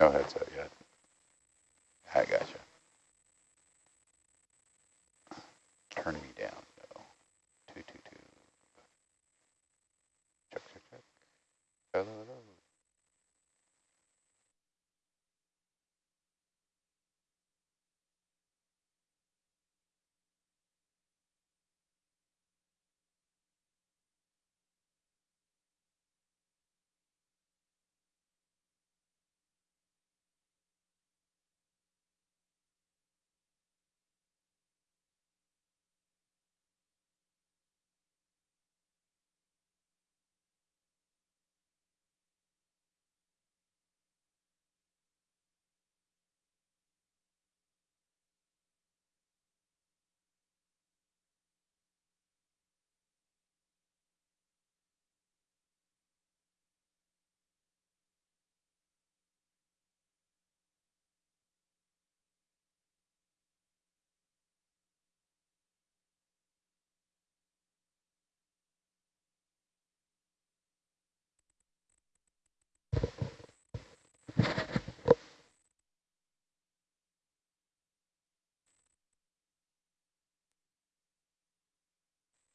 Oh, no headset yet. I gotcha. Turn me down.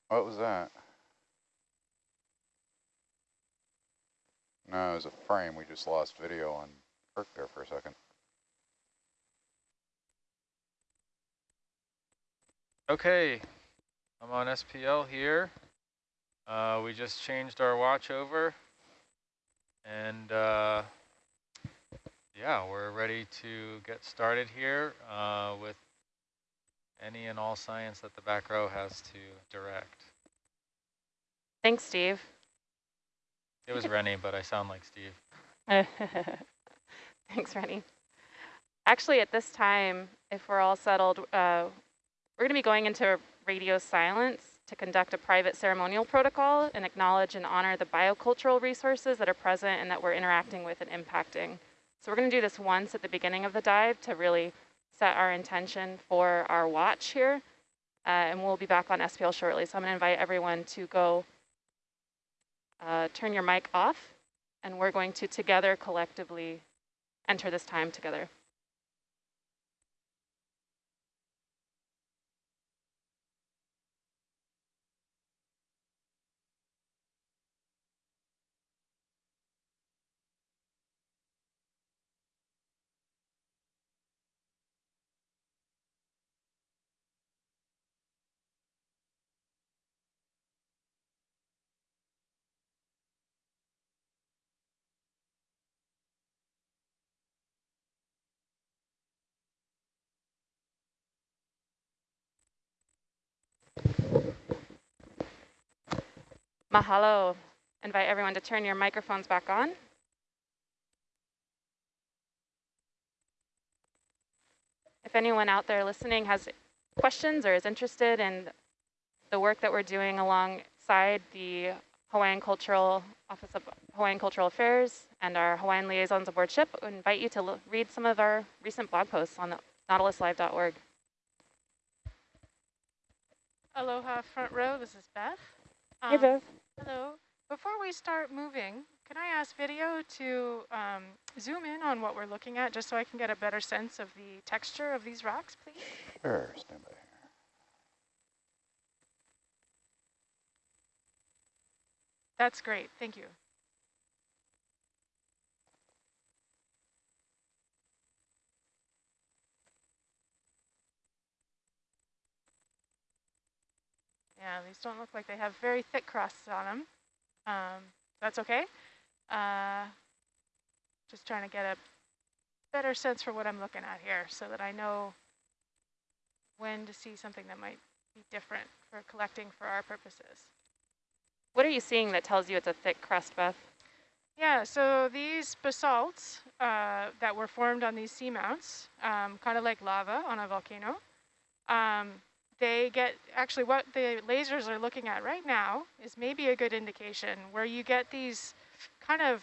What was that? No, it was a frame. We just lost video on Kirk there for a second. Okay, I'm on SPL here. Uh, we just changed our watch over and uh, yeah, we're ready to get started here uh, with any and all science that the back row has to direct. Thanks, Steve. It was Rennie, but I sound like Steve. Thanks, Rennie. Actually, at this time, if we're all settled, uh, we're going to be going into radio silence to conduct a private ceremonial protocol and acknowledge and honor the biocultural resources that are present and that we're interacting with and impacting. So we're going to do this once at the beginning of the dive to really set our intention for our watch here. Uh, and we'll be back on SPL shortly. So I'm going to invite everyone to go uh, turn your mic off, and we're going to together collectively enter this time together. Mahalo. Invite everyone to turn your microphones back on. If anyone out there listening has questions or is interested in the work that we're doing alongside the Hawaiian Cultural Office of Hawaiian Cultural Affairs and our Hawaiian liaisons aboard ship, I invite you to read some of our recent blog posts on nautiluslive.org. Aloha front row, this is Beth. Um, hey Beth. We start moving, can I ask video to um, zoom in on what we're looking at just so I can get a better sense of the texture of these rocks, please? Sure, stand by here. That's great, thank you. Yeah, these don't look like they have very thick crusts on them. Um, that's okay. Uh, just trying to get a better sense for what I'm looking at here so that I know when to see something that might be different for collecting for our purposes. What are you seeing that tells you it's a thick crust, Beth? Yeah, so these basalts uh, that were formed on these seamounts, um, kind of like lava on a volcano, um, they get, actually what the lasers are looking at right now is maybe a good indication where you get these kind of,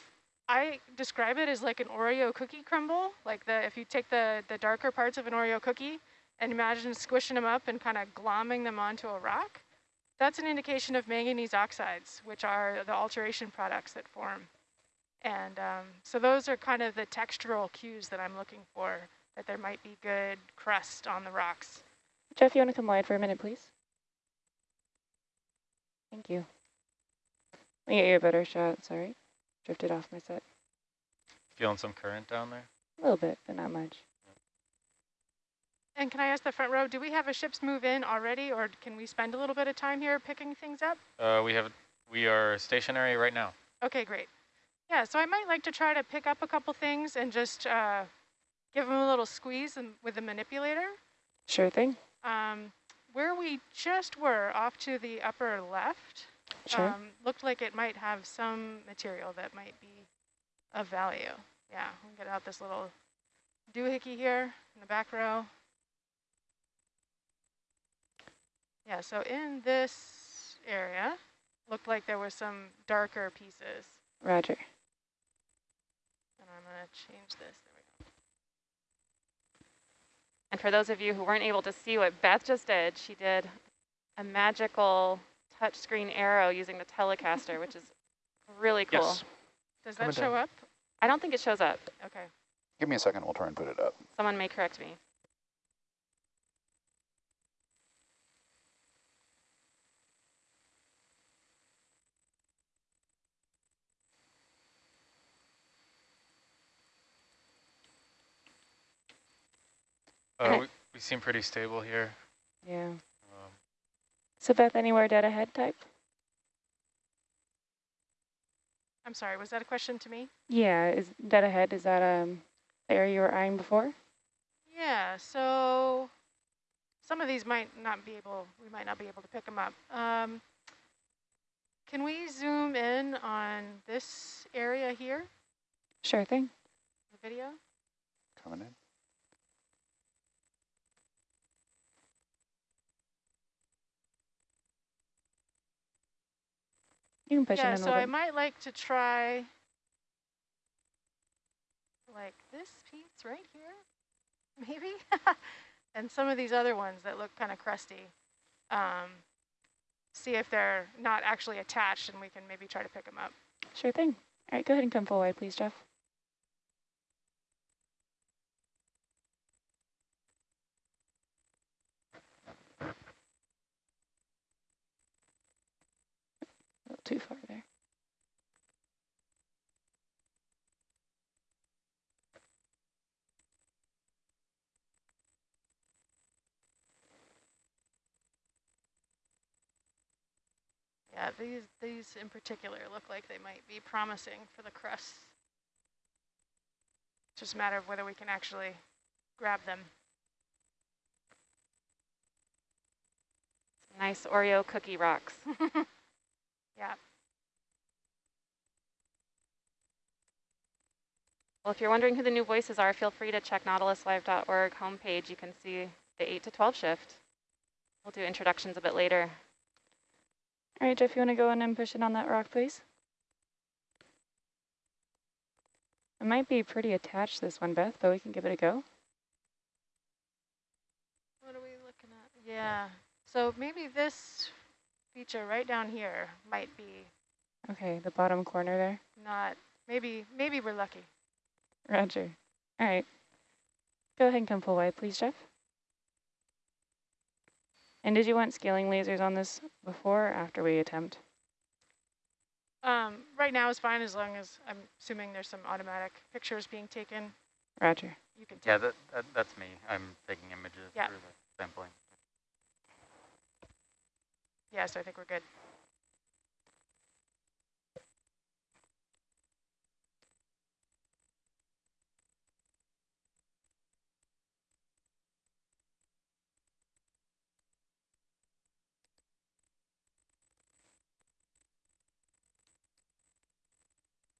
I describe it as like an Oreo cookie crumble, like the if you take the, the darker parts of an Oreo cookie and imagine squishing them up and kind of glomming them onto a rock, that's an indication of manganese oxides, which are the alteration products that form. And um, so those are kind of the textural cues that I'm looking for, that there might be good crust on the rocks. Jeff, you want to come wide for a minute, please? Thank you. Let me get you a better shot. Sorry. Drifted off my set. Feeling some current down there? A little bit, but not much. And can I ask the front row, do we have a ships move in already, or can we spend a little bit of time here picking things up? Uh, we have, we are stationary right now. Okay, great. Yeah, so I might like to try to pick up a couple things and just uh, give them a little squeeze and- with the manipulator. Sure thing. Um, where we just were, off to the upper left, Sure. um, looked like it might have some material that might be of value. Yeah, we'll get out this little doohickey here in the back row. Yeah, so in this area, looked like there were some darker pieces. Roger. And I'm going to change this. There we go. And for those of you who weren't able to see what Beth just did, she did a magical touchscreen arrow using the Telestrator, which is really cool. Yes. Does Coming that show down. up? I don't think it shows up. Okay. Give me a second, we'll try and put it up. Someone may correct me. Uh, we, we seem pretty stable here. Yeah. Um, So Beth, anywhere dead ahead type? I'm sorry, was that a question to me? Yeah, is dead ahead, is that um the area you were eyeing before? Yeah, so some of these might not be able, we might not be able to pick them up. Um, can we zoom in on this area here, Sure thing. the video? Coming in. You can push yeah, it in so I might like to try like this piece right here, maybe? and some of these other ones that look kind of crusty. Um, see if they're not actually attached and we can maybe try to pick them up. Sure thing. All right, go ahead and come full wide, please, Jeff. Too far there. Yeah, these these in particular look like they might be promising for the crust. It's just a matter of whether we can actually grab them. Nice Oreo cookie rocks. yeah. Well, if you're wondering who the new voices are, feel free to check nautiluslive.org homepage. You can see the 8 to 12 shift. We'll do introductions a bit later. All right, Jeff, you want to go in and push it on that rock, please? It might be pretty attached, this one, Beth, but we can give it a go. What are we looking at? Yeah. So maybe this feature right down here might be Okay, the bottom corner there. not. Maybe maybe we're lucky. Roger. All right. Go ahead and come full wide, please, Jeff. And did you want scaling lasers on this before or after we attempt? Um, right now is fine as long as I'm assuming there's some automatic pictures being taken. Roger. You can take. Yeah, that, that that's me. I'm taking images Yeah. for the sampling. Yeah, so I think we're good.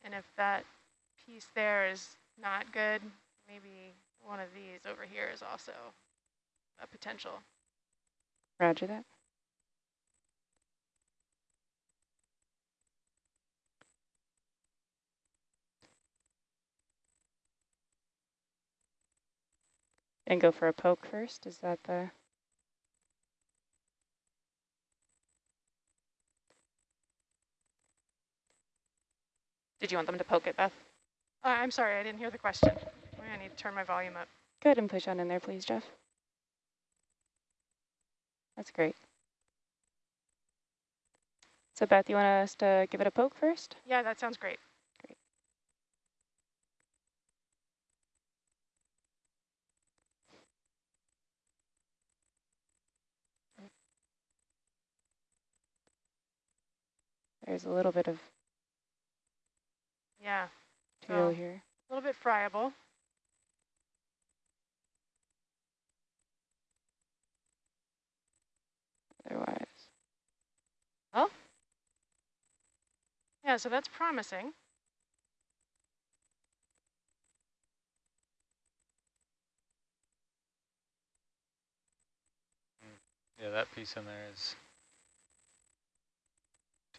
And if that piece there is not good, maybe one of these over here is also a potential. Roger that. And go for a poke first, is that the... Did you want them to poke it, Beth? Uh, I'm sorry, I didn't hear the question. I need to turn my volume up. Go ahead and push on in there, please, Jeff. That's great. So Beth, you want us to give it a poke first? Yeah, that sounds great. There's a little bit of Yeah, material Oh. here. a little bit friable. Otherwise, Oh. Yeah, so that's promising. Mm, yeah, that piece in there is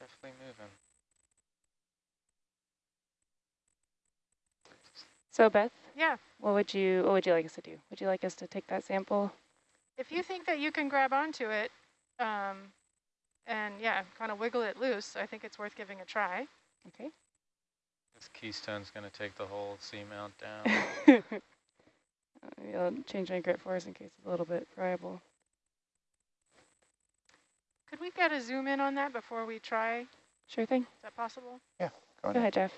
definitely moving. so Beth, Yeah, what would you what would you like us to do? Would you like us to take that sample? if you think that you can grab onto it um, and yeah, kind of wiggle it loose, I think it's worth giving a try. Okay. This keystone's going to take the whole seamount down. Maybe I'll change my grip force in case it's a little bit friable. Could we got to zoom in on that before we try? Sure thing. Is that possible? Go Go ahead. ahead, Jeff.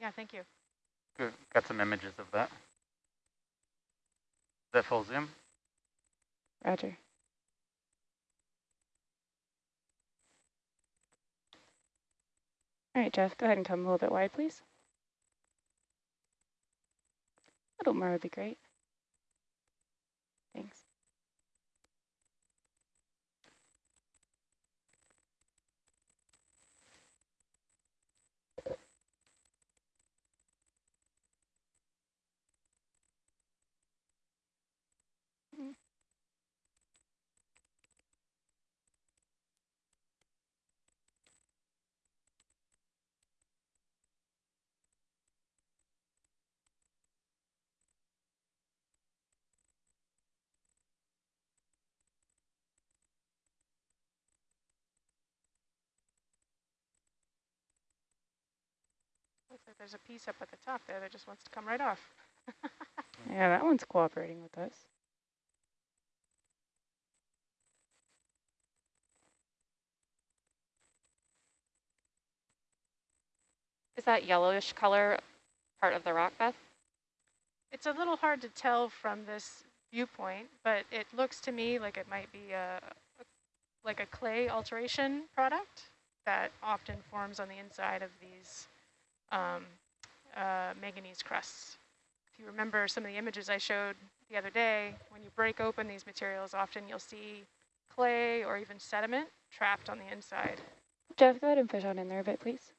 Yeah, thank you. Good. Got some images of that. Is that full zoom? Roger. All right, Jeff, go ahead and come a little bit wide, please. A little more would be great. Thanks. Looks like there's a piece up at the top there that just wants to come right off. Yeah, that one's cooperating with us. Is that yellowish color part of the rock, Beth? It's a little hard to tell from this viewpoint, but it looks to me like it might be a, a like a clay alteration product that often forms on the inside of these um, uh, manganese crusts. If you remember some of the images I showed the other day, when you break open these materials, often you'll see clay or even sediment trapped on the inside. Jeff, go ahead and fish on in there a bit, please.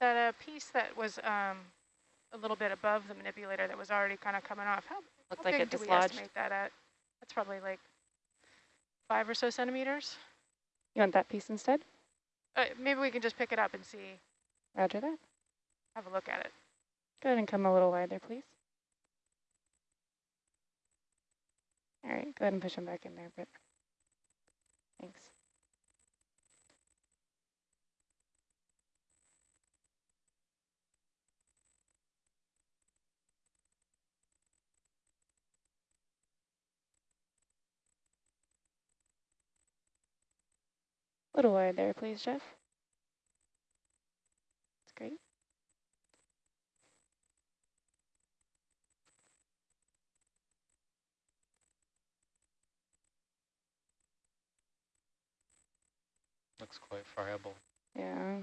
That uh, piece that was um, a little bit above the manipulator that was already kind of coming off, how, Looked how like big it do we estimate that at? That's probably like five or so centimeters. You want that piece instead? Uh, maybe we can just pick it up and see, Roger that. have a look at it. Go ahead and come a little wider, please. All right, go ahead and push them back in there, but thanks. A little wide there, please, Jeff. That's great. Looks quite friable. Yeah.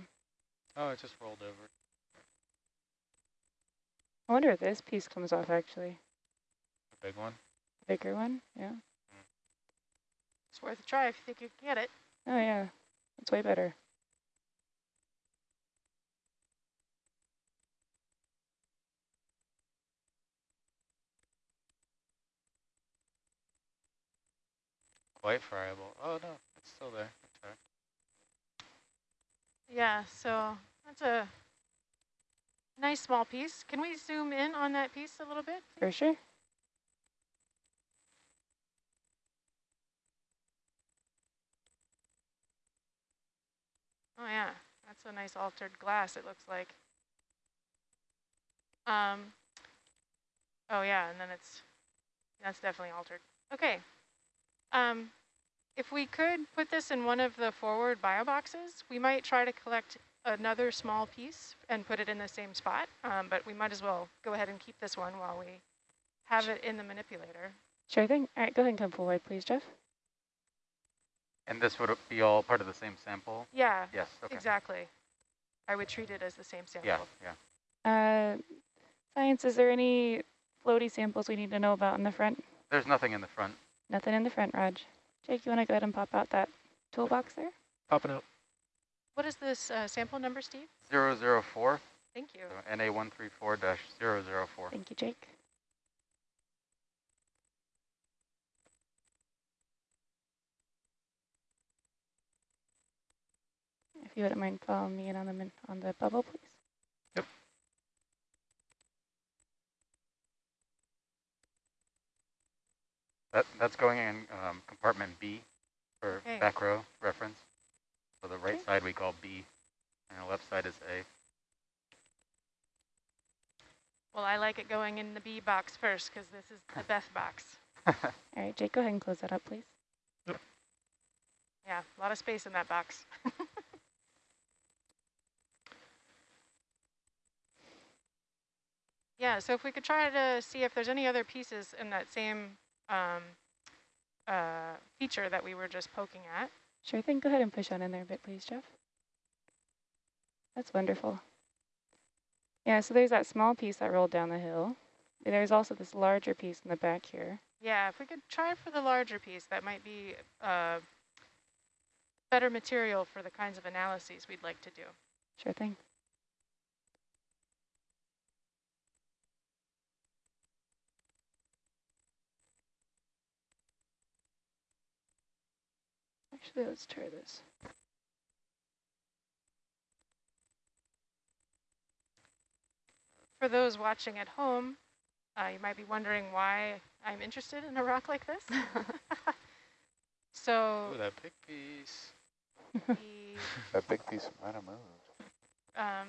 Oh, it just rolled over. I wonder if this piece comes off actually. The big one. Bigger one, yeah. Hmm. It's worth a try if you think you can get it. Oh yeah, that's way better. Quite friable. Oh no, it's still there. Okay. Yeah, so that's a nice small piece. Can we zoom in on that piece a little bit? For sure. Oh yeah, that's a nice altered glass, it looks like. Um, oh yeah, and then it's, that's definitely altered. Okay. Um, if we could put this in one of the forward bio boxes, we might try to collect another small piece and put it in the same spot, um, but we might as well go ahead and keep this one while we have it in the manipulator. Sure thing. All right, go ahead and come forward, please, Jeff. And this would be all part of the same sample? Yeah, Yes, okay. exactly. I would treat it as the same sample. Yeah, yeah. Uh, science, is there any floaty samples we need to know about in the front? There's nothing in the front. Nothing in the front, Raj. Jake, you want to go ahead and pop out that toolbox there? Popping out. What is this uh, sample number, Steve? 004, Thank you. so NA134-004. Thank you, Jake. You wouldn't mind following me in on the min on the bubble, please. That, that's going in um, compartment B for Okay. back row reference. So the right Okay. side we call B, and the left side is A. Well, I like it going in the B box first because this is the Beth box. All right, Jake, go ahead and close that up, please. Yep. Yeah, a lot of space in that box. yeah, so if we could try to see if there's any other pieces in that same um, uh, feature that we were just poking at. Sure thing. Go ahead and push on in there a bit, please, Jeff. That's wonderful. Yeah, so there's that small piece that rolled down the hill. And There's also this larger piece in the back here. Yeah, if we could try for the larger piece, that might be uh, better material for the kinds of analyses we'd like to do. Sure thing. Actually, let's try this. For those watching at home, uh, you might be wondering why I'm interested in a rock like this. so Ooh, that big piece. That big piece might have moved. um,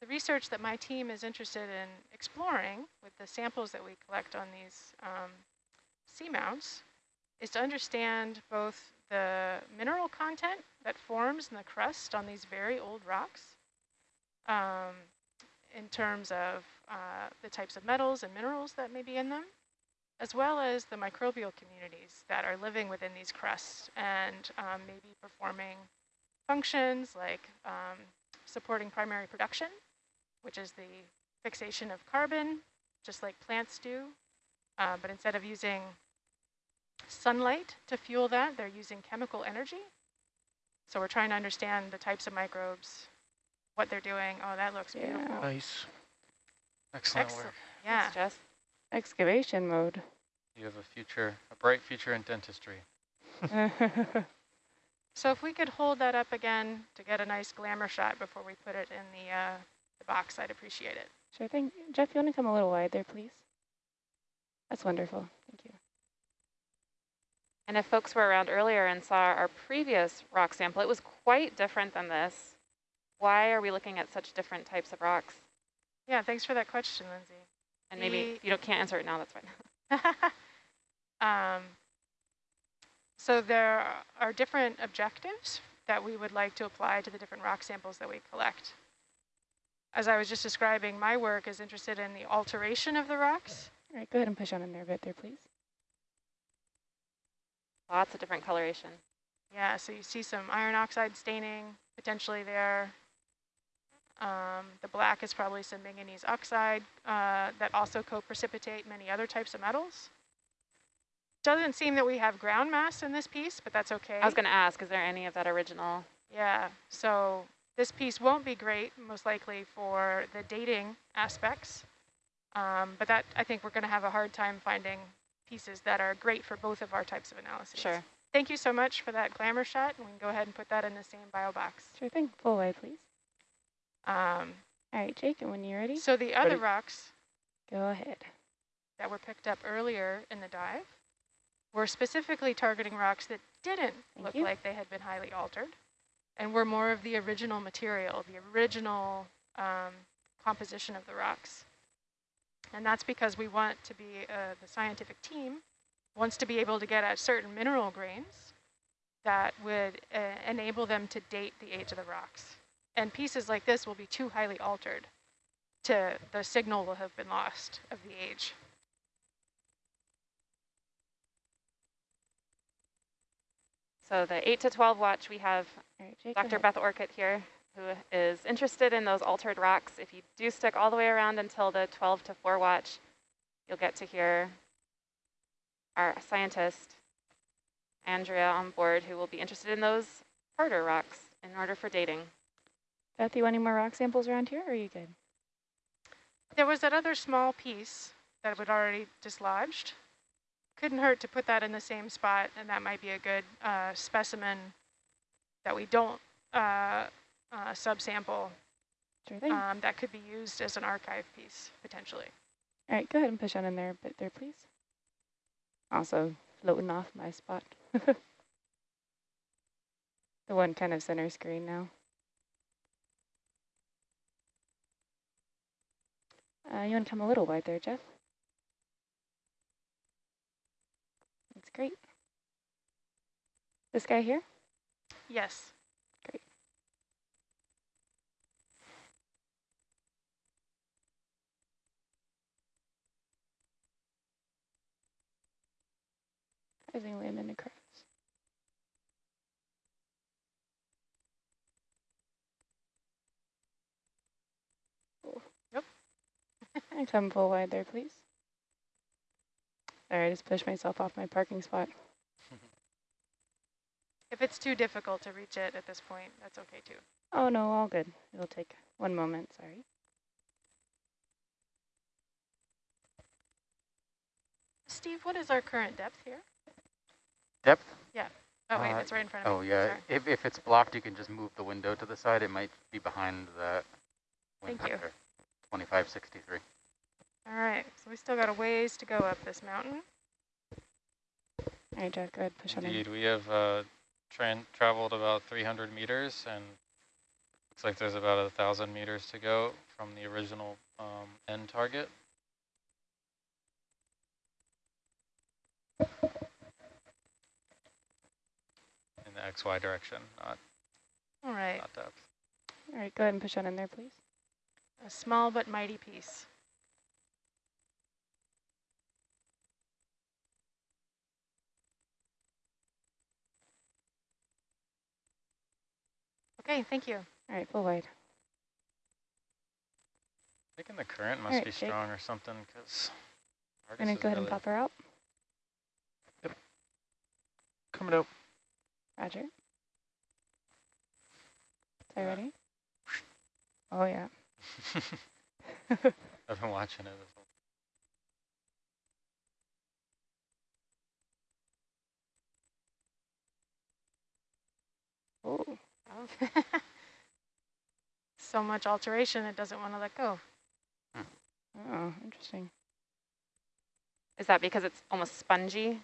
the research that my team is interested in exploring with the samples that we collect on these um, seamounts is to understand both the mineral content that forms in the crust on these very old rocks um, in terms of uh, the types of metals and minerals that may be in them, as well as the microbial communities that are living within these crusts and um, maybe performing functions like um, supporting primary production, which is the fixation of carbon, just like plants do. Uh, but instead of using sunlight to fuel that, they're using chemical energy. So we're trying to understand the types of microbes, what they're doing. Oh, that looks Yeah. beautiful. Nice. Excellent Excellent. work. Yeah. Thanks, Jess. Excavation mode. You have a future, a bright future in dentistry. So if we could hold that up again to get a nice glamour shot before we put it in the, uh, the box, I'd appreciate it. sure thing. Jeff, you want to come a little wide there, please? That's wonderful. Thank you. And if folks were around earlier and saw our previous rock sample, it was quite different than this. Why are we looking at such different types of rocks? Yeah, thanks for that question, Lindsay. And maybe The- if you don't, can't answer it now, that's fine. um, so there are different objectives that we would like to apply to the different rock samples that we collect. As I was just describing, my work is interested in the alteration of the rocks. All right, go ahead and push on in there a bit there, please. Lots of different coloration. Yeah, so you see some iron oxide staining potentially there. Um, the black is probably some manganese oxide uh, that also co-precipitate many other types of metals. doesn't seem that we have ground mass in this piece, but that's okay. I was going to ask, is there any of that original? Yeah, so this piece won't be great, most likely, for the dating aspects. Um, but that I think we're going to have a hard time finding pieces that are great for both of our types of analysis. Sure. Thank you so much for that glamour shot, and we can go ahead and put that in the same bio box. Sure thing. Full wide, please. Um, All right, Jake, and when you're ready, so the other Ready. rocks go ahead. that were picked up earlier in the dive were specifically targeting rocks that didn't Thank look you. like they had been highly altered and were more of the original material, the original um, composition of the rocks. And that's because we want to be, uh, the scientific team wants to be able to get at certain mineral grains that would uh, enable them to date the age of the rocks. And pieces like this will be too highly altered to, the signal will have been lost of the age. So the 8 to 12 watch, we have All right, Jake, Dr. Beth Orcutt here, who is interested in those altered rocks. If you do stick all the way around until the 12 to 4 watch, you'll get to hear our scientist, Andrea, on board, who will be interested in those harder rocks in order for dating. Beth, you want any more rock samples around here, or are you good? There was that other small piece that was already dislodged. Couldn't hurt to put that in the same spot, and that might be a good uh, specimen that we don't uh, uh, subsample. Sure. Um, that could be used as an archive piece, potentially. All right, go ahead and push on in there a bit there, please. Also floating off my spot. the one kind of center screen now. Uh, you want to come a little wide there, Jeff? That's great. This guy here? Yes. Rising land into crowds. Yep. and come full wide there, please. Sorry, I just pushed myself off my parking spot. If it's too difficult to reach it at this point, that's okay too. Oh no, all good. It'll take one moment, sorry. Steve, what is our current depth here? Depth? Yeah. Oh, wait, Uh, it's right in front of Oh, me. Oh, yeah. Sorry. If, if it's blocked, you can just move the window to the side. It might be behind that Thank you. 2563. All right, so we still got a ways to go up this mountain. All right, Jack, go ahead, push on in. Indeed, we have uh, tran traveled about 300 meters, and looks like there's about a thousand meters to go from the original um, end target. In the XY direction, not All right, not depth. All right, go ahead and push on in there, please. a small but mighty piece. Okay, thank you. All right, full wide. Thinking the current must Alright, be Jake. strong or something, because I'm gonna go ahead and pop her out. Yep. Coming out. Roger. Sorry, Yeah. ready? Oh yeah. I've been watching it. as well. Oh, so much alteration, it doesn't want to let go. Hmm. oh, interesting. Is that because it's almost spongy?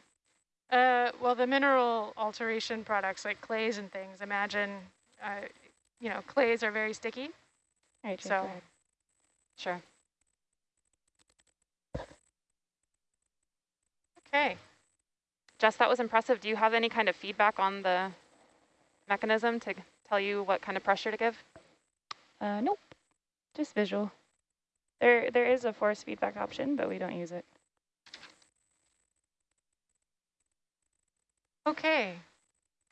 Uh, well, the mineral alteration products like clays and things, imagine, uh, you know, clays are very sticky. Right, So-. Sure. Okay. Jess, that was impressive. Do you have any kind of feedback on the mechanism to tell you what kind of pressure to give? Uh, nope, just visual. There, there is a force feedback option, but we don't use it. Okay.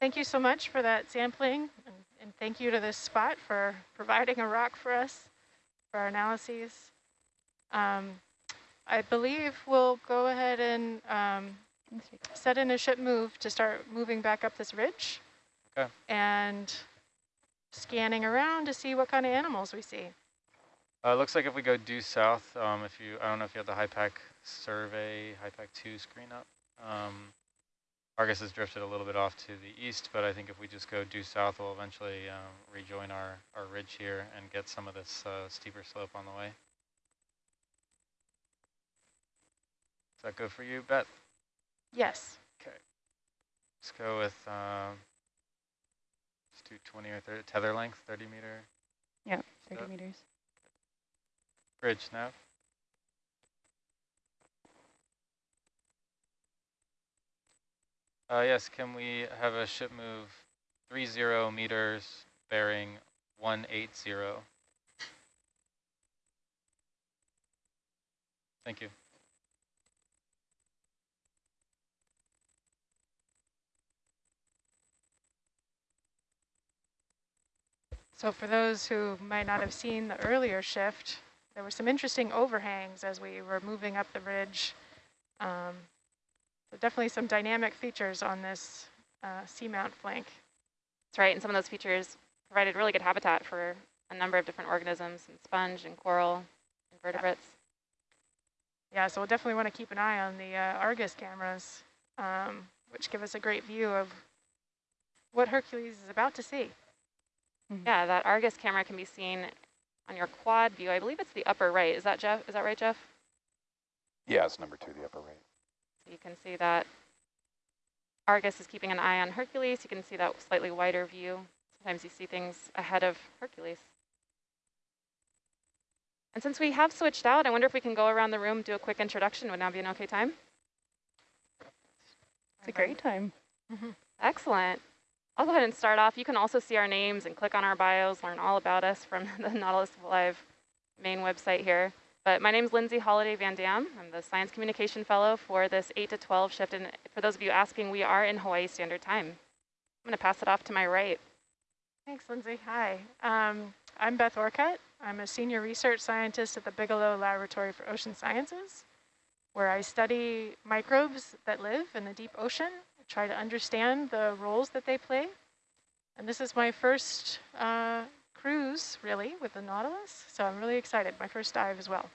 Thank you so much for that sampling, and, and thank you to this spot for providing a rock for us for our analyses. Um, I believe we'll go ahead and um, set in a ship move to start moving back up this ridge. Okay. And scanning around to see what kind of animals we see. Uh, looks like if we go due south, um, if you, I don't know if you have the HYPACK survey, HYPACK 2 screen up. Um, Argus has drifted a little bit off to the east, but I think if we just go due south, we'll eventually um, rejoin our, our ridge here and get some of this uh, steeper slope on the way. Is that good for you, Beth? Yes. Okay. Let's go with, um, let's do 20 or 30, tether length, 30 meter Yeah, 30 Step. meters. bridge nav. Uh, yes, can we have a ship move 30 meters bearing 180? Thank you. So for those who might not have seen the earlier shift, there were some interesting overhangs as we were moving up the ridge. Um, so definitely some dynamic features on this uh, seamount flank. That's right, and some of those features provided really good habitat for a number of different organisms, and sponge and coral, invertebrates. Yeah, so we'll definitely want to keep an eye on the uh, Argus cameras, um, which give us a great view of what Hercules is about to see. Yeah, that Argus camera can be seen on your quad view. I believe it's the upper right. Is that Jeff? Is that right, Jeff? Yeah, it's number two, the upper right. You can see that Argus is keeping an eye on Hercules. You can see that slightly wider view. Sometimes you see things ahead of Hercules. And since we have switched out, I wonder if we can go around the room, do a quick introduction. Would now be an okay time? It's a great time. Mm-hmm. Excellent. I'll go ahead and start off. You can also see our names and click on our bios, learn all about us from the Nautilus Live main website here. But my name is Lindsay Holiday Van Dam. I'm the Science Communication Fellow for this 8 to 12 shift. And for those of you asking, we are in Hawaii Standard Time. I'm going to pass it off to my right. Thanks, Lindsay. Hi. Um, I'm Beth Orcutt. I'm a senior research scientist at the Bigelow Laboratory for Ocean Sciences, where I study microbes that live in the deep ocean, I try to understand the roles that they play. And this is my first uh, cruise, really, with the Nautilus, so I'm really excited. My first dive as well.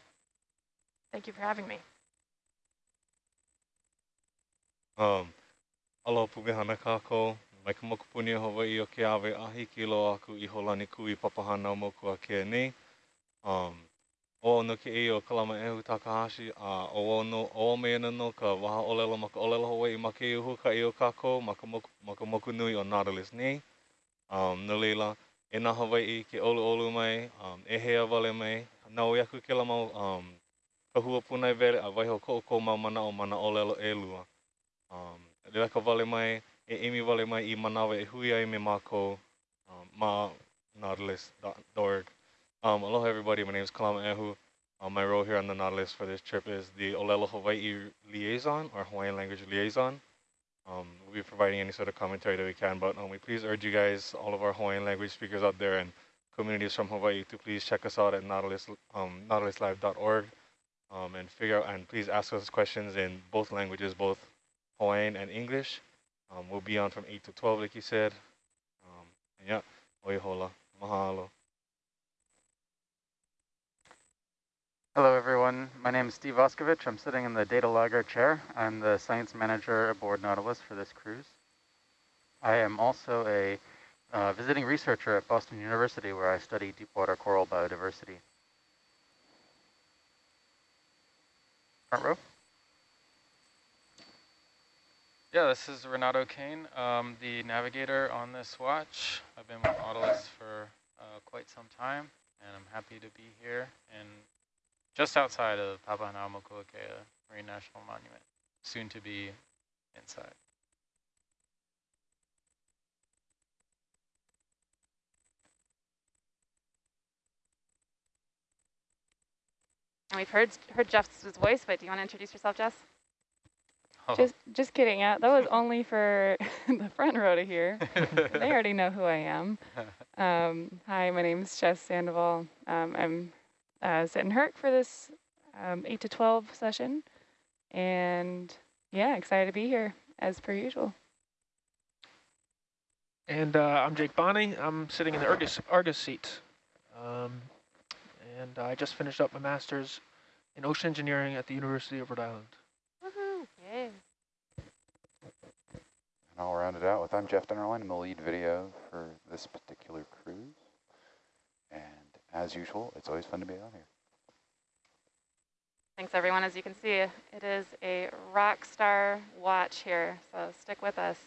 Thank you for having me. Um, aloha pugehana kākou, mai ka mokupuni o Hawaii o ke awe ahi ki loa aku i holani kui papahana moku a ke nei. Um, o no ke i o kalama ehu Takahashi, a o o no o me ina no ka waha olelo ma ka olelo Hawaii ma ke iuhu ka i o kākou ma ka moku, ma moku nui o Nautilus nei. Um, no leila, e nā Hawaii ke olu olu mai, um, e hea wale mai, nau i aku ke la mau um, ka a waiho mau mana o mana e lua. Um, wale mai, e imi mai i e hui ai me um, ma nautilus.org. Um, aloha everybody, my name is Kalama Ehu. Um, my role here on the Nautilus for this trip is the Olelo Hawaii Liaison, or Hawaiian Language Liaison. Um, we'll be providing any sort of commentary that we can, but um, we please urge you guys, all of our Hawaiian language speakers out there and communities from Hawaii to please check us out at nautilus, um, nautiluslive.org um, and figure out, and please ask us questions in both languages, both Hawaiian and English. Um, we'll be on from 8 to 12, like you said. Um, and yeah, mahalo. Hello, everyone. My name is Steve Auscavitch. I'm sitting in the data logger chair. I'm the science manager aboard Nautilus for this cruise. I am also a uh, visiting researcher at Boston University where I study deep water coral biodiversity. Front row? Yeah, this is Renato Kane, um, the navigator on this watch. I've been with Nautilus for uh, quite some time, and I'm happy to be here and just outside of Papahanaumokuakea Marine National Monument, soon to be inside. And we've heard heard Jeff's voice, but do you want to introduce yourself, Jess? Oh. Just just kidding. Uh, that was only for the front row to hear. they already know who I am. Um, hi, my name is Jess Sandoval. Um, I'm uh, sitting Herc for this um, 8 to 12 session. And Yeah, excited to be here, as per usual. And uh, I'm Jake Bonney. I'm sitting in the Argus, Argus seat. Um, and I just finished up my master's in ocean engineering at the University of Rhode Island. Woohoo! Yay. And I'll round it out with I'm Jeff Dennerline. I'm the lead video for this particular cruise. And as usual, it's always fun to be out here. Thanks, everyone. As you can see, it is a rock star watch here, so stick with us.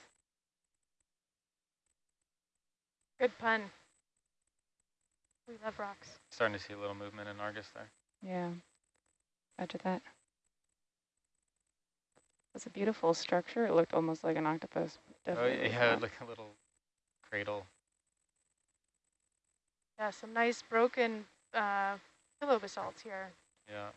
Good pun. We love rocks. Starting to see a little movement in Argus there. Yeah, roger that. It's a beautiful structure. It looked almost like an octopus. Oh, Definitely yeah, like a little cradle. Yeah, some nice broken uh, pillow basalts here. Yeah.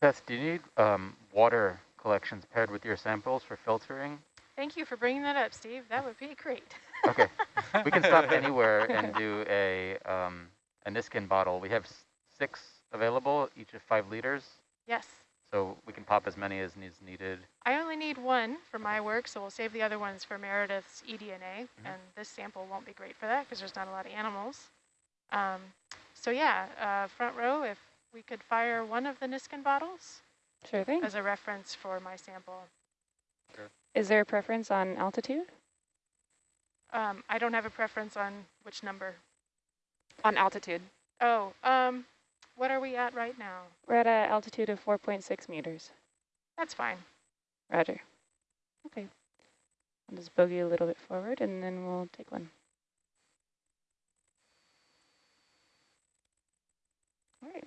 Beth, do you need um, water collections paired with your samples for filtering? Thank you for bringing that up, Steve. That would be great. Okay, we can stop anywhere and do a um, a Niskin bottle. We have six available, each of five liters, Yes. so we can pop as many as needs needed. I only need one for my work, so we'll save the other ones for Meredith's eDNA. Mhm. And this sample won't be great for that because there's not a lot of animals. Um, so yeah, uh, front row, if we could fire one of the Niskin bottles Sure thing. as a reference for my sample. Is there a preference on altitude? Um, I don't have a preference on which number. On altitude. Oh, um, what are we at right now? We're at an altitude of 4.6 meters. That's fine. Roger. Okay. I'll just bogey a little bit forward and then we'll take one. All right.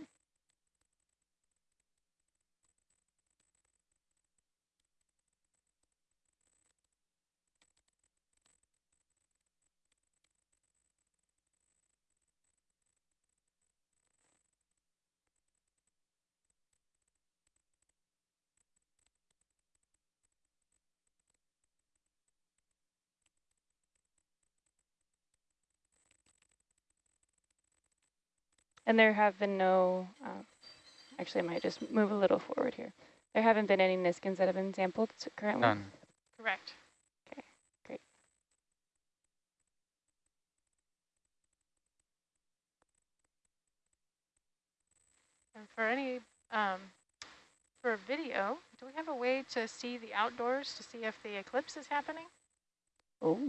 And there have been no, uh, actually I might just move a little forward here. There haven't been any Niskins that have been sampled currently. None. Correct. Okay, great. And for any, um, for video, do we have a way to see the outdoors to see if the eclipse is happening? Oh,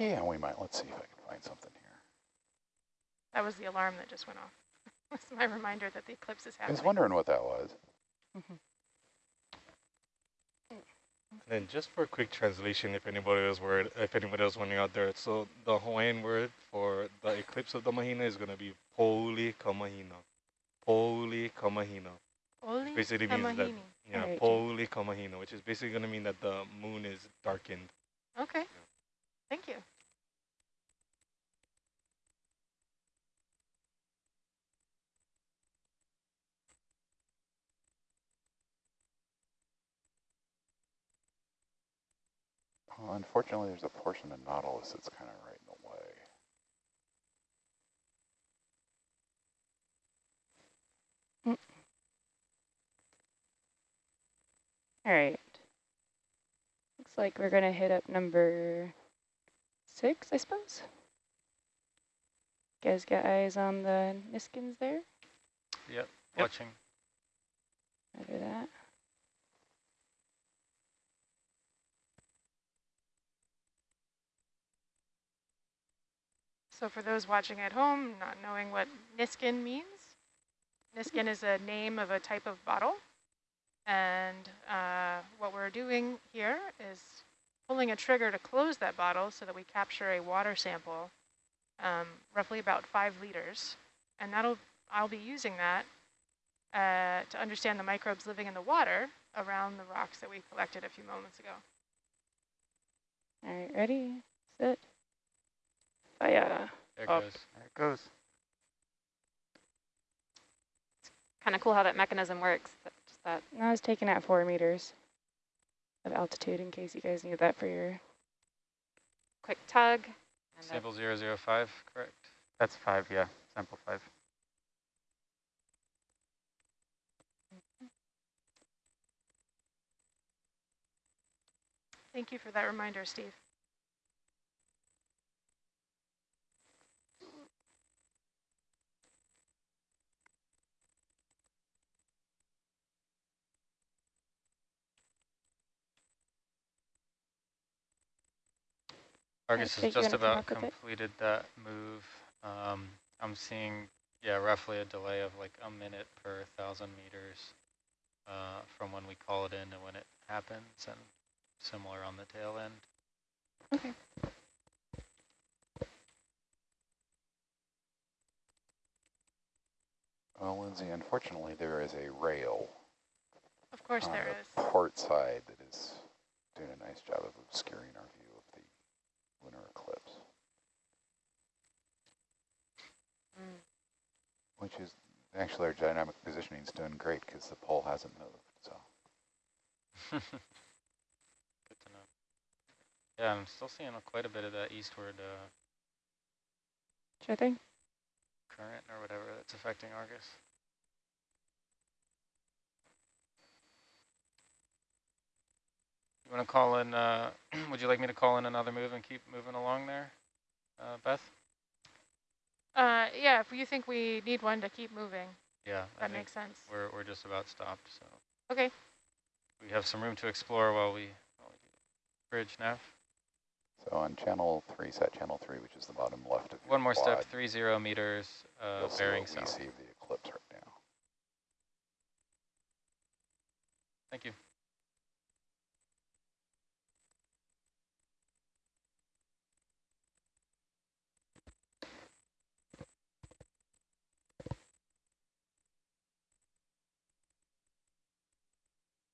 Yeah, we might. Let's see if I can find something here. That was the alarm that just went off. That's my reminder that the eclipse is happening. I was wondering what that was. Mm-hmm. And just for a quick translation, if anybody was worried, if anybody was wondering out there, so the Hawaiian word for the eclipse of the Mahina is going to be Poli Kamahina. Poli Kamahina. Oli Basically means that, yeah, Alright, Jake. Poli Kamahina, which is basically going to mean that the moon is darkened. Okay. Thank you. Well, unfortunately, there's a portion of Nautilus that's kind of right in the way. Mm. all right. Looks like we're gonna hit up number six, I suppose. Guys got eyes on the Niskins there? Yep. Watching. Roger that. So for those watching at home, not knowing what Niskin means, Niskin is a name of a type of bottle. And uh, what we're doing here is pulling a trigger to close that bottle so that we capture a water sample, um, roughly about five liters. And that'll I'll be using that uh, to understand the microbes living in the water around the rocks that we collected a few moments ago. All right, ready, set, Oh, yeah. There it up. goes. There it goes. It's kind of cool how that mechanism works. That, just that. I was taken at four meters of altitude in case you guys need that for your quick tug. Sample zero zero 005, correct? That's five, yeah, sample five. Thank you for that reminder, Steve. Argus has just about up with it? completed that move. Um, I'm seeing, yeah, roughly a delay of like a minute per thousand meters uh, from when we call it in to when it happens, and similar on the tail end. Okay. Well, Lindsay, unfortunately, there is a rail Of course on there the is. port side that is doing a nice job of obscuring our view of the lunar eclipse, Mm. which is actually our dynamic positioning is doing great because the pole hasn't moved. So Good to know. Yeah, I'm still seeing quite a bit of that eastward uh, Sure thing. current or whatever that's affecting Argus. You want to call in, uh, would you like me to call in another move and keep moving along there, uh, Beth? Uh, yeah, if you think we need one to keep moving, Yeah, that think makes sense. we're, we're just about stopped, so Okay. we have some room to explore while we, while we do bridge nav. so on channel three, set channel three, which is the bottom left of your One more step, three zero meters, uh, you'll see bearing what we south. see the eclipse right now. Thank you.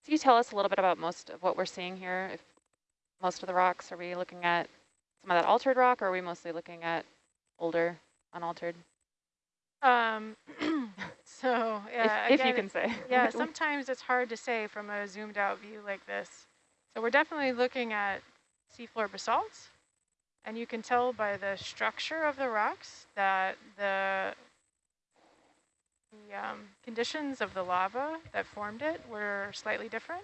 Can you tell us a little bit about most of what we're seeing here? If most of the rocks, are we looking at some of that altered rock, or are we mostly looking at older, unaltered? Um, so yeah, if, if you can say. yeah, sometimes it's hard to say from a zoomed out view like this. So we're definitely looking at seafloor basalts, and you can tell by the structure of the rocks that the, the um, conditions of the lava that formed it were slightly different.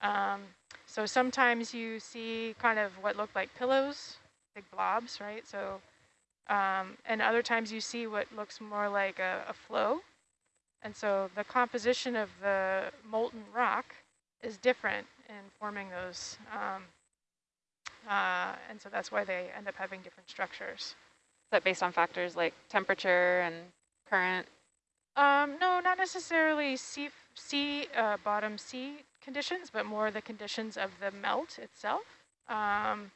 Um, so sometimes you see kind of what looked like pillows, big blobs, right? So, um, and other times you see what looks more like a, a flow. And so the composition of the molten rock is different in forming those. Um, uh, and so that's why they end up having different structures. Is that based on factors like temperature and current? Um, no, not necessarily sea, sea uh, bottom sea conditions, but more the conditions of the melt itself. Um,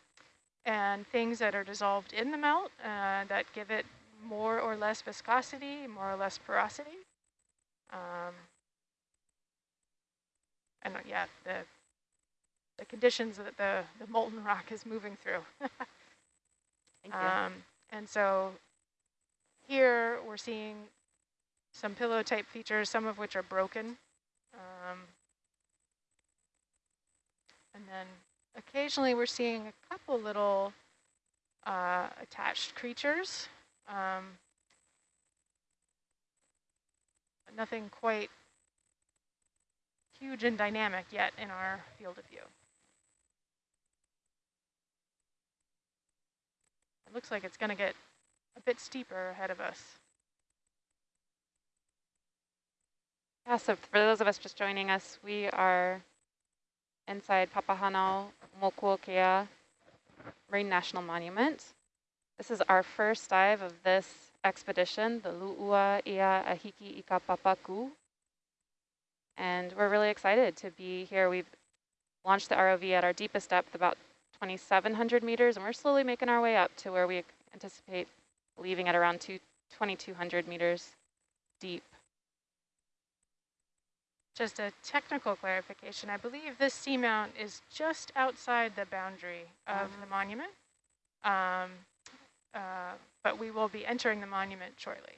and things that are dissolved in the melt uh, that give it more or less viscosity, more or less porosity. Um, and yeah, the the conditions that the, the molten rock is moving through. Thank you. Um, and so here we're seeing some pillow type features, some of which are broken. Um, and then occasionally we're seeing a couple little uh, attached creatures. Um, nothing quite huge and dynamic yet in our field of view. It looks like it's going to get a bit steeper ahead of us. Yeah, so for those of us just joining us, we are inside Papahanao Mokuokea Marine National Monument. This is our first dive of this expedition, the Lu'ua Ia Ahiki Ika Papaku. And we're really excited to be here. We've launched the ROV at our deepest depth, about 2,700 meters, and we're slowly making our way up to where we anticipate leaving at around 2,200 meters deep. Just a technical clarification. I believe this seamount is just outside the boundary of the monument, um, uh, but we will be entering the monument shortly.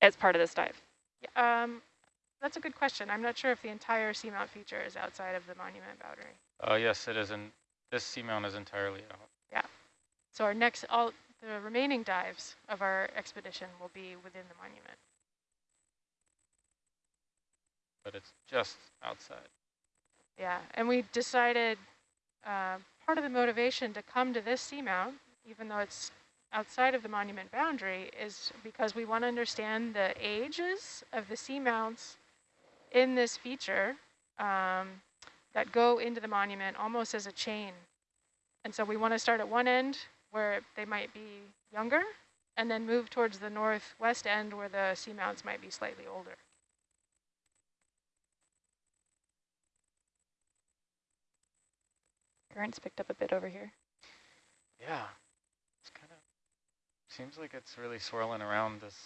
As part of this dive. Yeah, um, that's a good question. I'm not sure if the entire seamount feature is outside of the monument boundary. Uh, yes, it is. In, this seamount is entirely out. Yeah. So our next, all the remaining dives of our expedition will be within the monument. But it's just outside. Yeah, and we decided uh, part of the motivation to come to this seamount, even though it's outside of the monument boundary, is because we want to understand the ages of the seamounts in this feature um, that go into the monument almost as a chain. And so we want to start at one end where they might be younger and then move towards the northwest end where the seamounts might be slightly older. Currents picked up a bit over here. Yeah, it's kind of seems like it's really swirling around this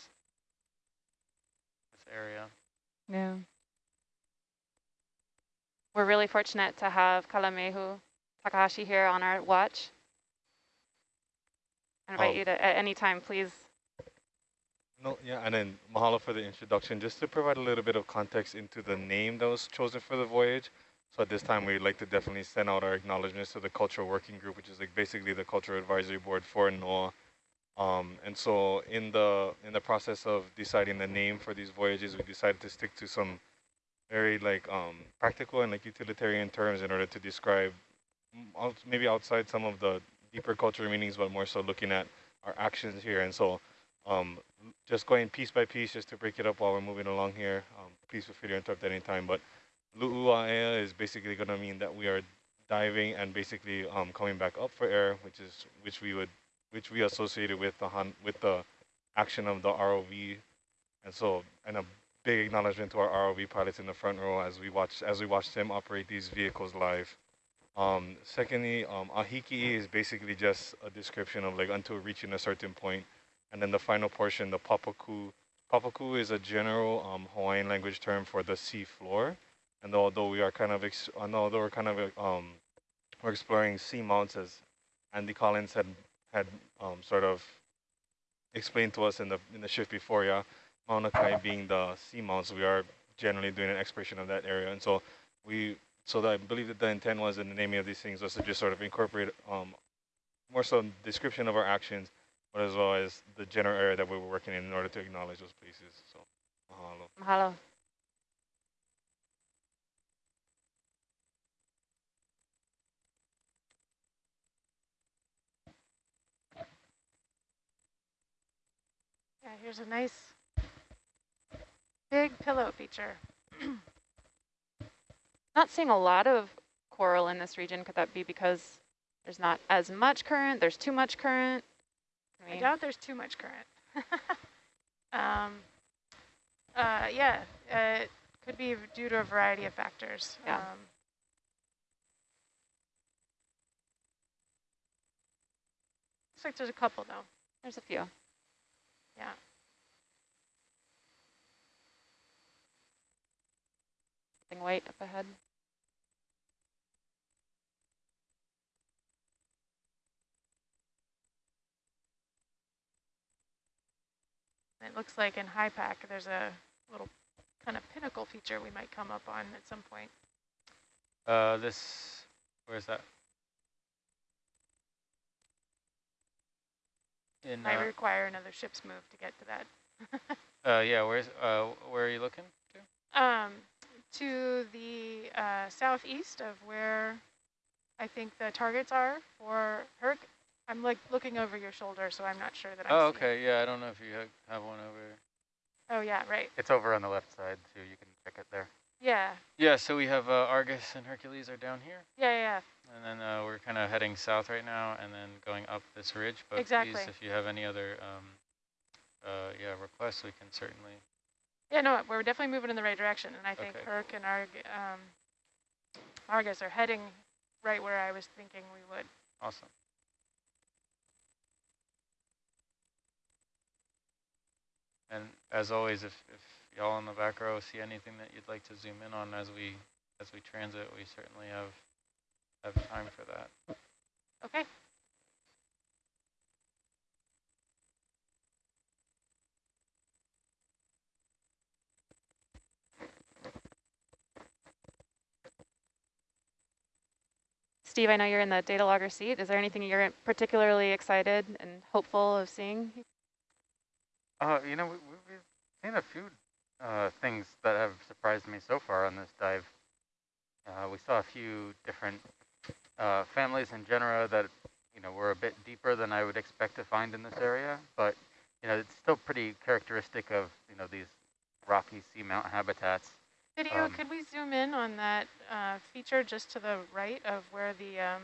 this area. Yeah. We're really fortunate to have Kalamehu Takahashi here on our watch. I invite Oh. you to, at any time, please. No, yeah, and then mahalo for the introduction. Just to provide a little bit of context into the name that was chosen for the voyage. So at this time, we'd like to definitely send out our acknowledgements to the Cultural Working Group, which is like basically the Cultural Advisory Board for NOAA. Um, and so in the in the process of deciding the name for these voyages, we decided to stick to some very like um, practical and like utilitarian terms in order to describe maybe outside some of the deeper cultural meanings, but more so looking at our actions here. And so um, just going piece by piece just to break it up while we're moving along here. Um, please feel free to interrupt at any time. But lu'ua'ea is basically going to mean that we are diving and basically um, coming back up for air, which is which we would which we associated with the hun with the action of the ROV. And so, and a big acknowledgement to our ROV pilots in the front row as we watch as we watch them operate these vehicles live. Um, secondly, um, ahiki is basically just a description of like until reaching a certain. And then the final portion, the papaku. Papaku is a general um, Hawaiian language term for the sea floor. And although we are kind of, although we're kind of, um, we're exploring sea mounts as Andy Collins had had um, sort of explained to us in the in the shift before, yeah, Mauna Kai being the sea mounts, we are generally doing an exploration of that area. And so we, so that I believe that the intent was in the naming of these things was to just sort of incorporate um, more so description of our actions, but as well as the general area that we were working in in order to acknowledge those places. So, mahalo. Mahalo. Yeah, here's a nice big pillow feature. Not seeing a lot of coral in this region. Could that be because there's not as much current? There's too much current? I I doubt there's too much current. um, uh, yeah, uh, it could be due to a variety of factors. Yeah. Um, looks like there's a couple though. there's a few. Yeah. Something white up ahead. It looks like in high pack there's a little kind of pinnacle feature we might come up on at some point. Uh, this, where's that? In, Might uh, require another ship's move to get to that. uh, yeah, where's, uh, where are you looking to? Um, to the uh, southeast of where I think the targets are for Herc. I'm like looking over your shoulder, so I'm not sure that I'm Oh, seeing- okay, yeah, I don't know if you have one over. Oh, yeah, right. It's over on the left side, too. You can check it there. Yeah, Yeah, so we have uh, Argus and Hercules are down here, yeah, yeah. and then uh, we're kind of heading south right now, and then going up this ridge. But Exactly. please, if you have any other, um, uh, yeah, requests, we can certainly. Yeah, no, we're definitely moving in the right direction, and I think Okay. Herc and Arg um, Argus are heading right where I was thinking we would. Awesome. And as always, if, if y'all in the back row see anything that you'd like to zoom in on as we as we transit, we certainly have have time for that. Okay. Steve, I know you're in the data logger seat. Is there anything you're particularly excited and hopeful of seeing? Uh, you know, we, we've seen a few uh, things that have surprised me so far on this dive. Uh, we saw a few different uh, families in genera that you know were a bit deeper than I would expect to find in this area, but you know it's still pretty characteristic of you know these rocky seamount habitats. Video, Um, could we zoom in on that uh, feature just to the right of where the um,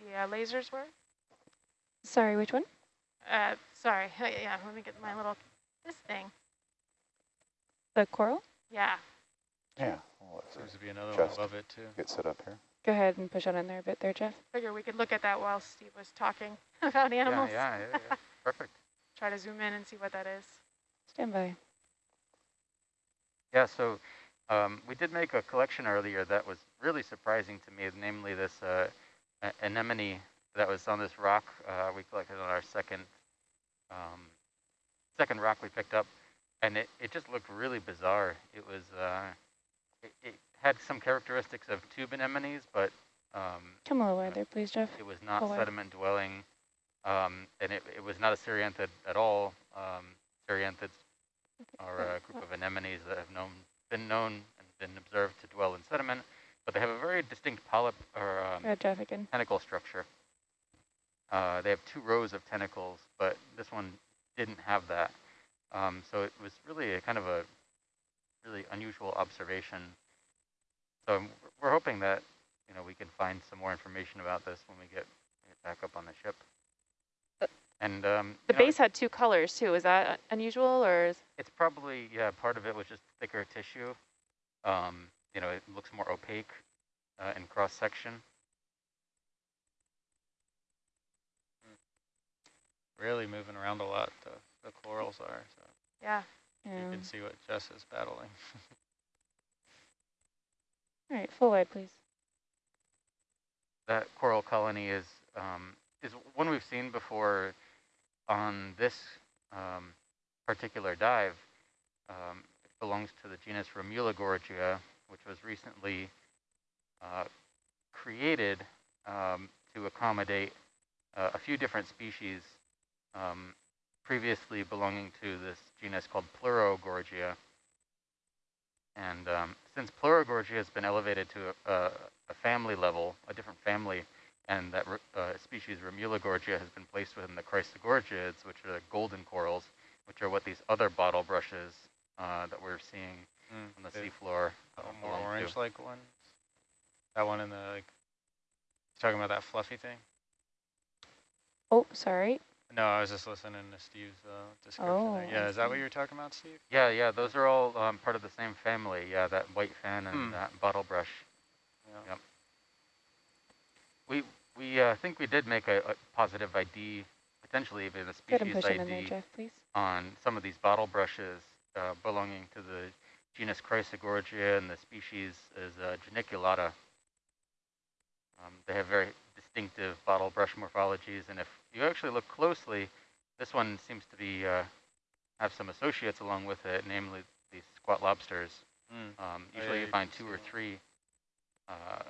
the uh, lasers were? Sorry, which one? Uh, sorry, yeah, let me get my little, this thing. The coral? Yeah, Yeah. Well, let's Seems to be another Just- one above it too. get set up here. Go ahead and push on in there a bit there, Jeff. figure we could look at that while Steve was talking about animals. Yeah, yeah, yeah, yeah. perfect. Try to zoom in and see what that is. Stand by. Yeah, so um, we did make a collection earlier that was really surprising to me, namely this uh, anemone that was on this rock uh, we collected on our second um, second rock we picked up, and it, it just looked really bizarre. It was uh, it, it had some characteristics of tube anemones, but um, Come a little wider, please, Jeff. it was not sediment dwelling, um, and it, it was not a cerianthid at all. Um, cerianthids are a group of anemones that have known, been known and been observed to dwell in sediment, but they have a very distinct polyp or um, Red Jeff again. tentacle structure. Uh, they have two rows of tentacles, but this one didn't have that. Um, so it was really a kind of a really unusual observation. So we're hoping that you know we can find some more information about this when we get, get back up on the ship. Uh, And um, The you know, base had two colors too. Is that unusual or is it's probably, yeah, part of it was just thicker tissue. Um, you know, it looks more opaque uh, in cross section. Really moving around a lot, the, the corals are. So Yeah, you yeah. can see what Jess is battling. All right, full wide, please. That coral colony is um, is one we've seen before on this um, particular dive. Um, it belongs to the genus Romulogorgia, which was recently uh, created um, to accommodate uh, a few different species um, previously belonging to this genus called Pleurogorgia. And um, since Pleurogorgia has been elevated to a, a, a family level, a different family, and that r- uh, species Romulogorgia has been placed within the Chrysogorgiids, which are the golden corals, which are what these other bottle brushes uh, that we're seeing Mm, on the the- seafloor the uh, more orange-like one. That one in the like. You talking about that fluffy thing? Oh, sorry. No, I was just listening to Steve's uh, description. Oh, there. Yeah, I is that what you were talking about, Steve? Yeah, yeah, those are all um, part of the same family. Yeah, that white fan and Hmm. that bottle brush. Yeah. Yep. We we uh, think we did make a, a positive ID, potentially even a Go ahead and species push on in there, ID Jeff, on some of these bottle brushes uh, belonging to the genus Chrysogorgia, and the species is uh, Geniculata. Um, they have very distinctive bottle brush morphologies, and if you actually look closely, this one seems to be uh, have some associates along with it, namely these squat lobsters. Mm. Um, Oh, usually yeah, you you find two or that. three uh,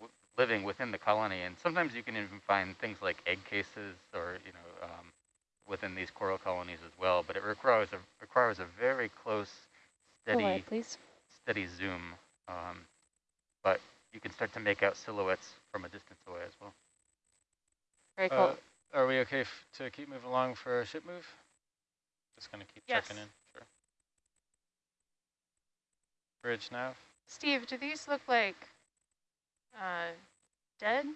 w- living within the colony, and sometimes you can even find things like egg cases or you know um, within these coral colonies as well. But it requires a requires a very close, Full steady wide, please. steady zoom. Um, but you can start to make out silhouettes from a distance away as well. Very cool. Uh, are we okay f to keep moving along for a ship move? Just gonna keep Yes. checking in. Sure. Bridge nav. Steve, do these look like uh, dead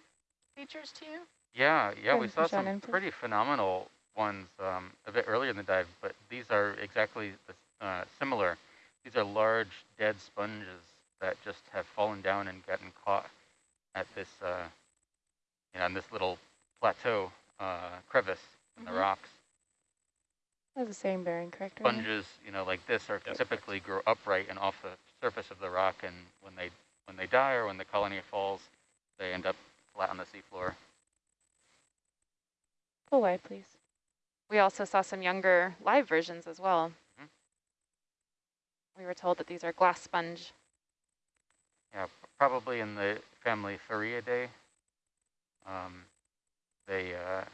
features to you? Yeah, yeah, we saw some pretty phenomenal ones um, a bit earlier in the dive, but these are exactly the, uh, similar. These are large dead sponges that just have fallen down and gotten caught at this, uh, you know, in this little plateau uh, crevice in Mhm. the rocks. That's the same bearing, correct? Ryan? Sponges, you know, like this are Yep. typically grow upright and off the surface of the rock, and when they when they die or when the colony falls, they end up flat on the seafloor. Full wide, please. We also saw some younger live versions as well. Mhm. We were told that these are glass sponge. Yeah, probably in the family Farreidae. Um, they, uh,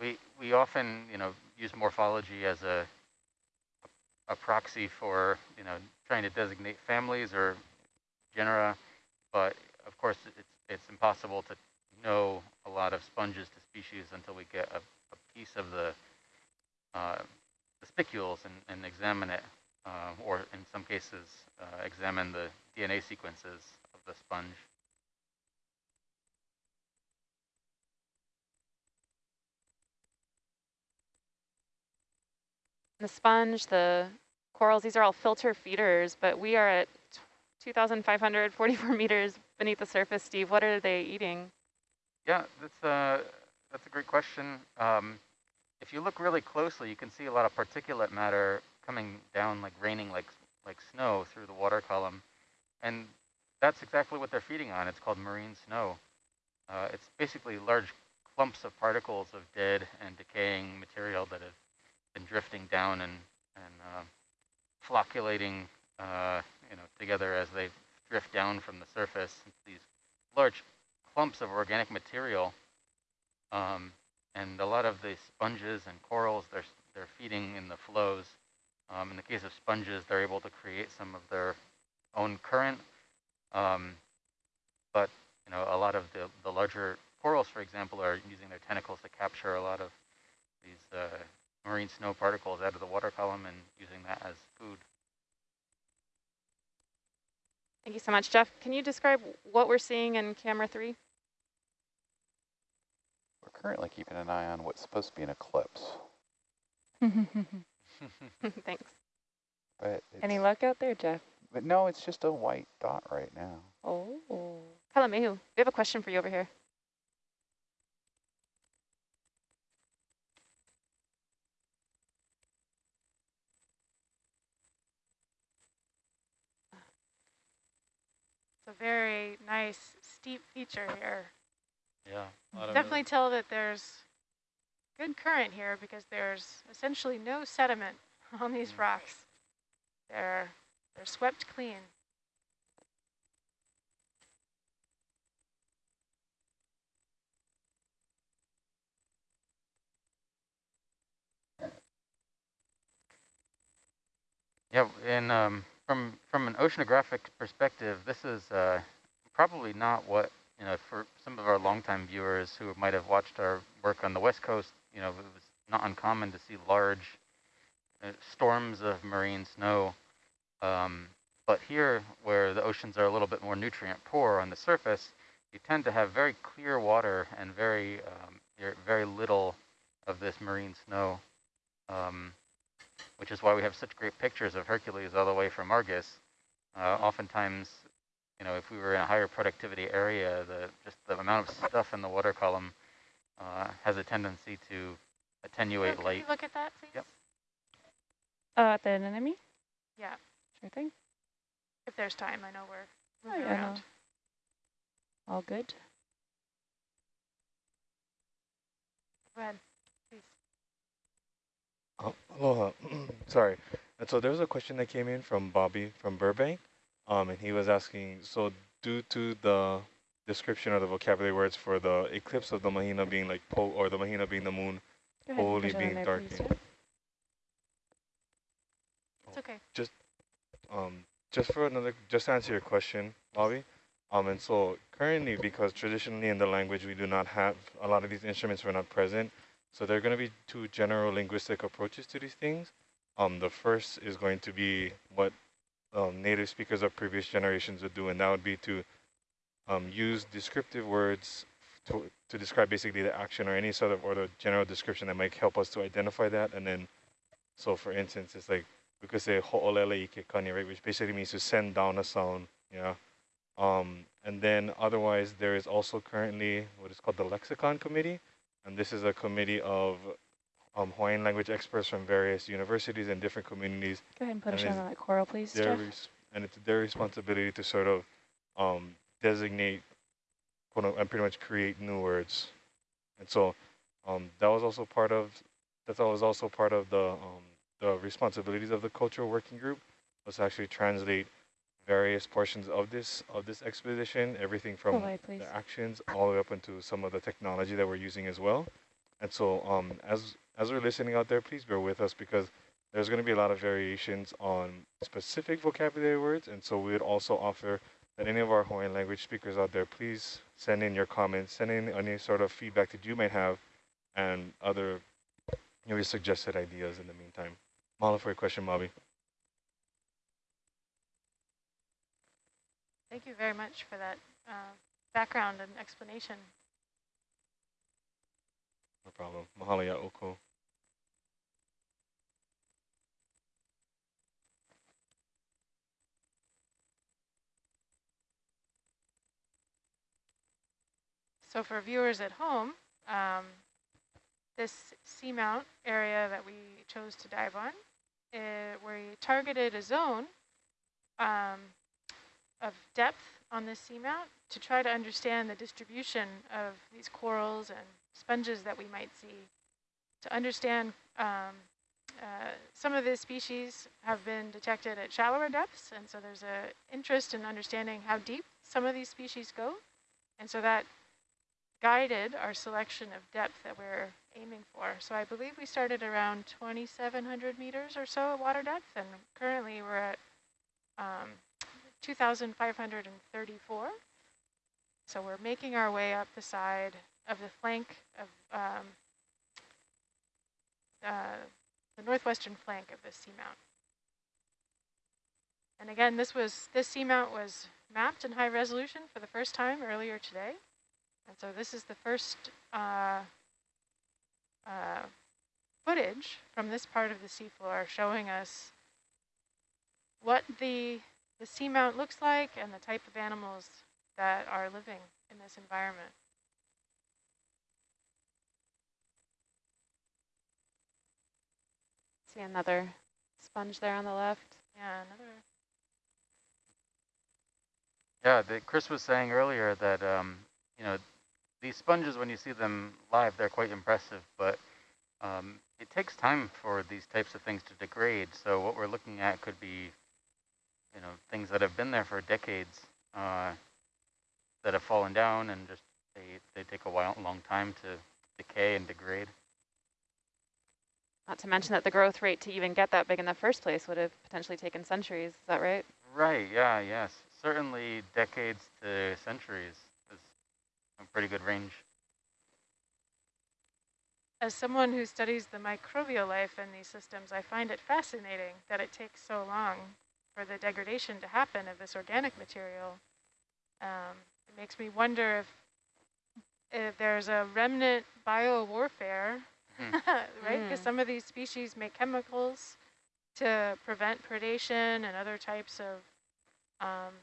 we we often you know use morphology as a a proxy for you know trying to designate families or genera, but of course it's, it's impossible to know a lot of sponges to species until we get a, a piece of the, uh, the spicules and, and examine it, uh, or in some cases uh, examine the DNA sequences of the sponge. The sponge, the corals, these are all filter feeders, but we are at 2,544 meters beneath the surface. Steve, what are they eating? Yeah, that's a, uh, that's a great question. Um, if you look really closely, you can see a lot of particulate matter coming down like raining like, like snow through the water column. And that's exactly what they're feeding on. It's called marine snow. Uh, it's basically large clumps of particles of dead and decaying material that have been drifting down and, and uh, flocculating uh, you know, together as they drift down from the surface. These large clumps of organic material. Um, and a lot of the sponges and corals, they're, they're feeding in the flows. Um, in the case of sponges, they're able to create some of their own current. Um, but you know, a lot of the, the larger corals, for example, are using their tentacles to capture a lot of these uh, marine snow particles out of the water column and using that as food. Thank you so much. Jeff, can you describe what we're seeing in camera three? We're currently keeping an eye on what's supposed to be an eclipse. Thanks. But Any luck out there, Jeff? But no, it's just a white dot right now. Oh. Kalamehu, we have a question for you over here. It's a very nice steep feature here. Yeah. Definitely tell that there's good current here because there's essentially no sediment on these mm. rocks. They're, they're swept clean. Yeah, and um, from from an oceanographic perspective, this is uh, probably not what you know for some of our longtime viewers who might have watched our work on the west coast. You know, it was not uncommon to see large uh, storms of marine snow. Um, but here, where the oceans are a little bit more nutrient poor on the surface, you tend to have very clear water and very um, very little of this marine snow. Um, which is why we have such great pictures of Hercules all the way from Argus. Uh, oftentimes, you know, if we were in a higher productivity area, the just the amount of stuff in the water column uh, has a tendency to attenuate oh, light. look at that, please? Yep. Uh, at the anemone? Yeah. Sure thing. If there's time, I know we're moving oh, yeah, around. No. All good. Go ahead. Oh, aloha. Sorry. And so there was a question that came in from Bobby from Burbank, um, and he was asking, so due to the description of the vocabulary words for the eclipse of the Mahina being like po, or the Mahina being the moon, wholly being darkened. It's okay. Just, um, just for another, just to answer your question, Bobby. Um, and so currently, because traditionally in the language we do not have a lot of these instruments were not present, so there are going to be two general linguistic approaches to these things. Um, the first is going to be what um, native speakers of previous generations would do, and that would be to um, use descriptive words to, to describe basically the action or any sort of or the general description that might help us to identify that. And then, so for instance, it's like we could say ho'olele ike kani, right, which basically means to send down a sound, yeah. Um, and then otherwise, there is also currently what is called the lexicon committee, and this is a committee of um, Hawaiian language experts from various universities and different communities. Go ahead and put and us on that coral, please, Jeff. and it's their responsibility to sort of um, designate, quote, unquote, and pretty much create new words. And so um, that was also part of, that was also part of the, um, the responsibilities of the cultural working group was to actually translate various portions of this of this expedition, everything from the actions all the way up into some of the technology that we're using as well. And so um, as as we're listening out there, please bear with us because there's going to be a lot of variations on specific vocabulary words. And so we would also offer that any of our Hawaiian language speakers out there, please send in your comments, send in any sort of feedback that you might have and other you your suggested ideas in the meantime. Mahalo for your question, Mabi. Thank you very much for that uh, background and explanation. No problem. Mahalo ya oko. So for viewers at home, um, this seamount area that we chose to dive on, uh, we targeted a zone um, of depth on this seamount to try to understand the distribution of these corals and sponges that we might see. To understand um, uh, some of the species have been detected at shallower depths, and so there's an interest in understanding how deep some of these species go. And so that guided our selection of depth that we're aiming for. So I believe we started around 2,700 meters or so at water depth, and currently we're at um, 2,534. So we're making our way up the side of the flank of um, uh, the northwestern flank of this seamount. And again, this was this seamount was mapped in high resolution for the first time earlier today. And so this is the first uh, uh, footage from this part of the seafloor showing us what the, the seamount looks like and the type of animals that are living in this environment. See another sponge there on the left. Yeah, another. Yeah, the, Chris was saying earlier that, um, you know, these sponges, when you see them live, they're quite impressive, but um, it takes time for these types of things to degrade. So what we're looking at could be, you know, things that have been there for decades uh, that have fallen down and just they, they take a while, a long time to decay and degrade. Not to mention that the growth rate to even get that big in the first place would have potentially taken centuries. Is that right? Right, yeah, yes. Certainly decades to centuries pretty good range. As someone who studies the microbial life in these systems, I find it fascinating that it takes so long for the degradation to happen of this organic material. Um, it makes me wonder if, if there's a remnant biowarfare, Hmm. right? Because Mm. some of these species make chemicals to prevent predation and other types of um,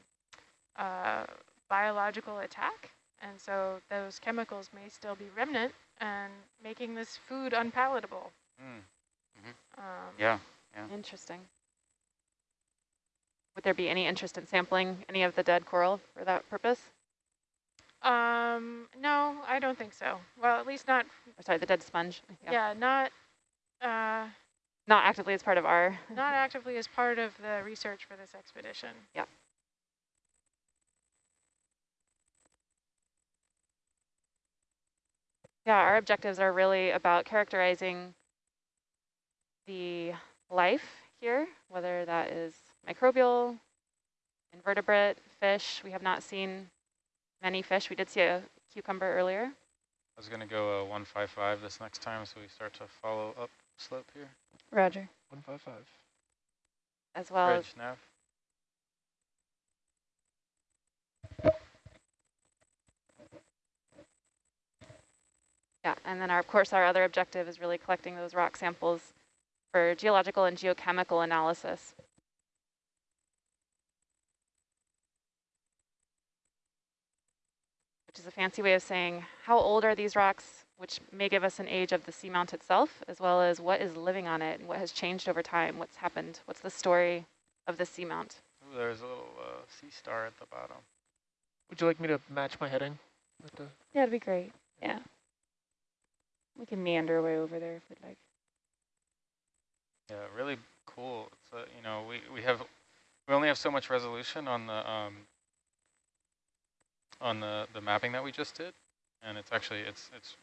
uh, biological attack. And so those chemicals may still be remnant and making this food unpalatable. Mm. Um, Yeah, Interesting. Would there be any interest in sampling any of the dead coral for that purpose? Um, no, I don't think so. Well, at least not, Or sorry, the dead sponge. yeah, not, uh, Not actively as part of our. not actively as part of the research for this expedition. Yeah, our objectives are really about characterizing the life here, whether that is microbial, invertebrate, fish. We have not seen many fish. We did see a cucumber earlier. I was going to go uh, 155 this next time, so we start to follow up slope here. Roger. 155. As well as nav. Yeah, and then our, of course our other objective is really collecting those rock samples for geological and geochemical analysis. Which is a fancy way of saying how old are these rocks, which may give us an age of the seamount itself, as well as what is living on it and what has changed over time, what's happened, what's the story of the seamount. Ooh, there's a little uh, sea star at the bottom. Would you like me to match my heading? With the Yeah, that'd be great. Yeah. We can meander away over there if we'd like. Yeah, really cool. It's uh, you know we we have we only have so much resolution on the um on the the mapping that we just did, and it's actually it's it's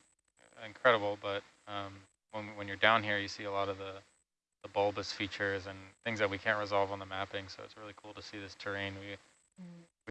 incredible. But um, when when you're down here, you see a lot of the the bulbous features and things that we can't resolve on the mapping. So it's really cool to see this terrain. We